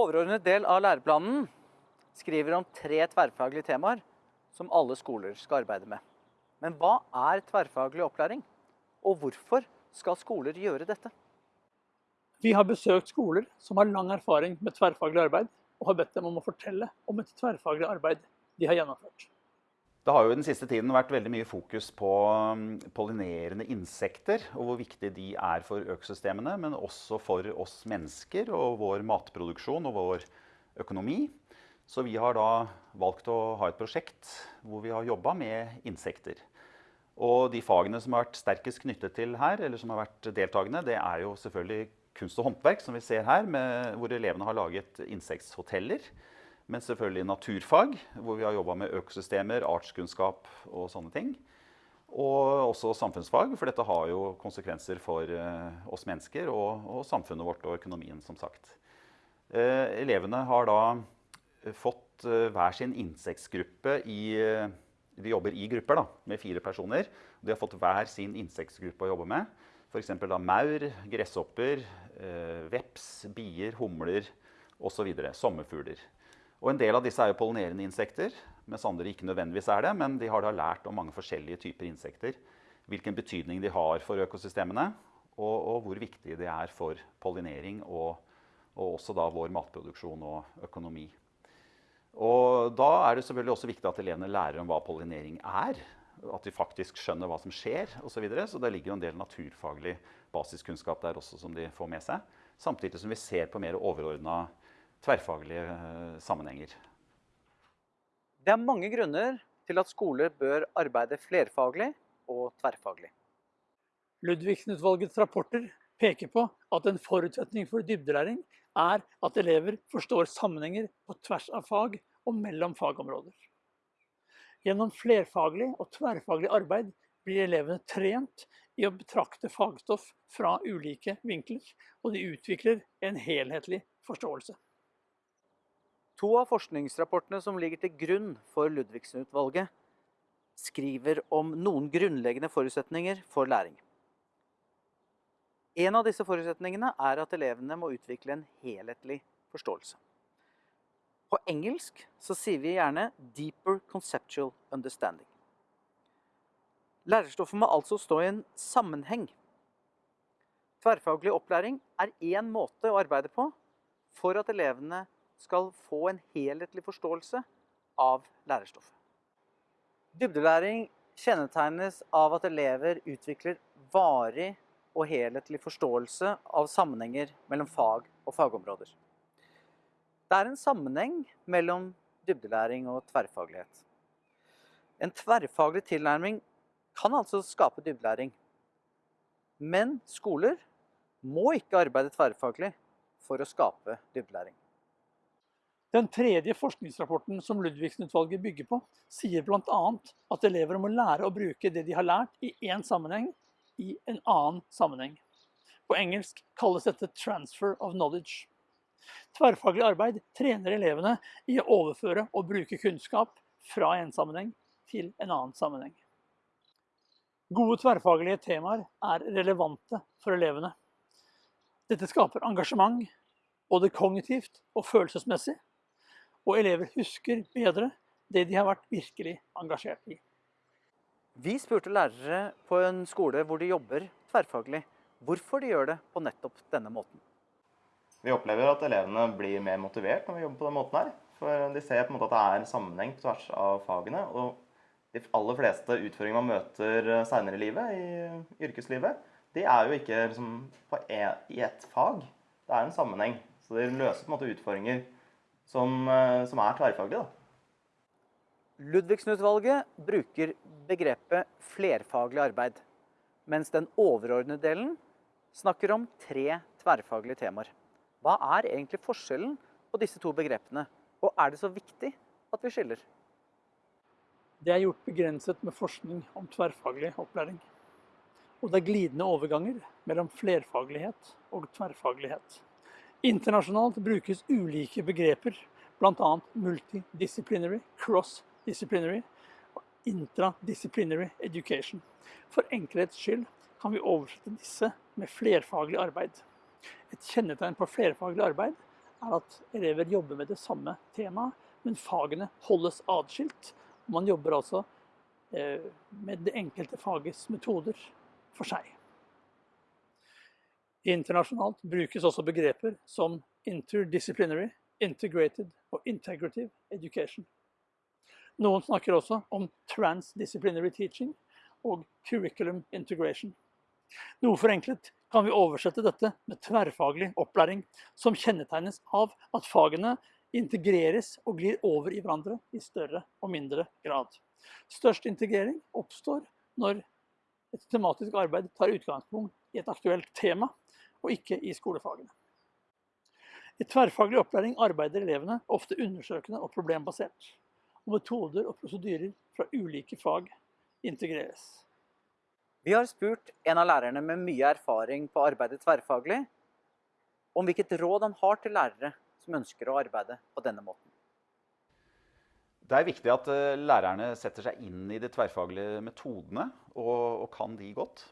Overordnet del av læreplanen skriver om tre tverrfaglige temaer som alle skoler skal arbeide med. Men hva er tverrfaglig opplæring? Og hvorfor skal skoler gjøre dette? Vi har besøkt skoler som har lang erfaring med tverrfaglig arbeid, og har bedt dem om å fortelle om et tverrfaglig arbeid de har gjennomført. Det har jo den siste tiden vært veldig mye fokus på um, pollinerende insekter, og hvor viktig de er for økosystemene, men også for oss mennesker og vår matproduksjon og vår økonomi. Så vi har da valgt å ha et prosjekt hvor vi har jobba med insekter. Og de fagene som har vært sterkest knyttet til her, eller som har vært deltakende, det er jo selvfølgelig kunst og håndverk, som vi ser her, med, hvor elevene har laget insekthoteller. Men selvfølgelig naturfag, hvor vi har jobba med økosystemer, artskunnskap og sånne ting. Og også samfunnsfag, for dette har jo konsekvenser for uh, oss mennesker og, og, samfunnet vårt og økonomien, som sagt. Eh, elevene har da fått uh, hver sin insektgruppe i De jobber i grupper da, med fire personer. De har fått hver sin insektgruppe å jobbe med. F.eks. maur, gresshopper, veps, bier, humler osv. Sommerfugler. Og en del av disse er jo pollinerende insekter, mens andre ikke nødvendigvis er det. Men de har da lært om mange forskjellige typer insekter. Hvilken betydning de har for økosystemene, og, og hvor viktig det er for pollinering og, og, også da vår matproduksjon og økonomi. Og da er det selvfølgelig også viktig at elevene lærer om hva pollinering er. At de faktisk skjønner hva som skjer osv. Så, videre. så det ligger jo en del naturfaglig basiskunnskap der også som de får med seg. Samtidig som vi ser på mer overordna tverrfaglige eh, sammenhenger. Det er mange grunner til at skoler bør arbeide flerfaglig og tverrfaglig. Ludvigsen-utvalgets rapporter peker på at en forutsetning for dybdelæring er at elever forstår sammenhenger på tvers av fag og mellom fagområder. Gjennom flerfaglig og tverrfaglig arbeid blir elevene trent i å betrakte fagstoff fra ulike vinkler, og de utvikler en helhetlig forståelse. To av forskningsrapportene som ligger til grunn for Ludvigsen-utvalget, skriver om noen grunnleggende forutsetninger for læring. En av disse forutsetningene er at elevene må utvikle en helhetlig forståelse. På engelsk så sier vi gjerne 'deeper conceptual understanding'. Lærerstoffet må altså stå i en sammenheng. Tverrfaglig opplæring er én måte å arbeide på for at elevene skal få en helhetlig forståelse av lærerstoffet. Dybdelæring kjennetegnes av at elever utvikler varig og helhetlig forståelse av sammenhenger mellom fag og fagområder. Det er en sammenheng mellom dybdelæring og tverrfaglighet. En tverrfaglig tilnærming kan altså skape dybdelæring. Men skoler må ikke arbeide tverrfaglig for å skape dybdelæring. Den tredje forskningsrapporten som Ludvigsen-utvalget bygger på, sier bl.a. at elever må lære å bruke det de har lært i én sammenheng, i en annen sammenheng. På engelsk kalles dette 'transfer of knowledge'. Tverrfaglig arbeid trener elevene i å overføre og bruke kunnskap fra en sammenheng til en annen sammenheng. Gode tverrfaglige temaer er relevante for elevene. Dette skaper engasjement, både kognitivt og følelsesmessig, og elever husker bedre det de har vært virkelig engasjert i. Vi spurte lærere på en skole hvor de jobber tverrfaglig, hvorfor de gjør det på nettopp denne måten. Vi opplever at elevene blir mer motivert når vi jobber på den måten her. For de ser på en måte at det er en sammenheng på tvers av fagene. Og de aller fleste utfordringer man møter seinere i livet, i yrkeslivet, de er jo ikke liksom, e, i ett fag. Det er en sammenheng. Så de løser på en måte utfordringer som, eh, som er tverrfaglig. Ludvigsen-utvalget bruker begrepet flerfaglig arbeid, mens den overordnede delen snakker om tre tverrfaglige temaer. Hva er egentlig forskjellen på disse to begrepene, og er det så viktig at vi skiller? Det er gjort begrenset med forskning om tverrfaglig opplæring. Og det er glidende overganger mellom flerfaglighet og tverrfaglighet. Internasjonalt brukes ulike begreper, bl.a. multidisciplinary, cross-disciplinary og intradisciplinary education. For enkelhets skyld kan vi oversette disse med flerfaglig arbeid. Et kjennetegn på flerfaglig arbeid er at elever jobber med det samme temaet, men fagene holdes atskilt. Man jobber altså eh, med det enkelte fagets metoder for seg. Internasjonalt brukes også begreper som interdisciplinary, integrated og integrative education. Noen snakker også om transdisciplinary teaching og curriculum integration. Noe forenklet kan vi oversette dette med tverrfaglig opplæring, som kjennetegnes av at fagene integreres og glir over i hverandre i større og mindre grad. Størst integrering oppstår når et tematisk arbeid tar utgangspunkt i et aktuelt tema, og ikke i skolefagene. I tverrfaglig opplæring arbeider elevene ofte undersøkende og problembasert, og metoder og prosedyrer fra ulike fag integreres. Vi har spurt en av lærerne med mye erfaring på å arbeide tverrfaglig, om hvilket råd han har til lærere som ønsker å arbeide på denne måten. Det er viktig at eh, lærerne setter seg inn i de tverrfaglige metodene og, og kan de godt.